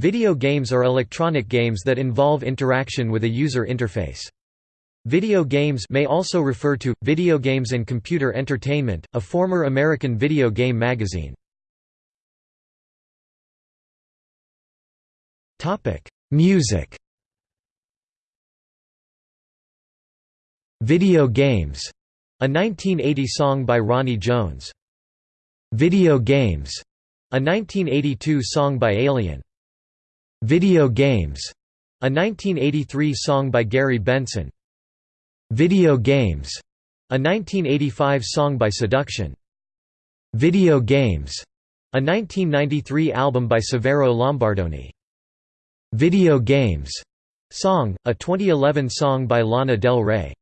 Video games are electronic games that involve interaction with a user interface. Video games may also refer to, Video Games and Computer Entertainment, a former American video game magazine. Music Video Games, a 1980 song by Ronnie Jones. Video Games, a 1982 song by Alien. Video Games, a 1983 song by Gary Benson. Video Games, a 1985 song by Seduction. Video Games, a 1993 album by Severo Lombardoni. Video Games song, a 2011 song by Lana Del Rey.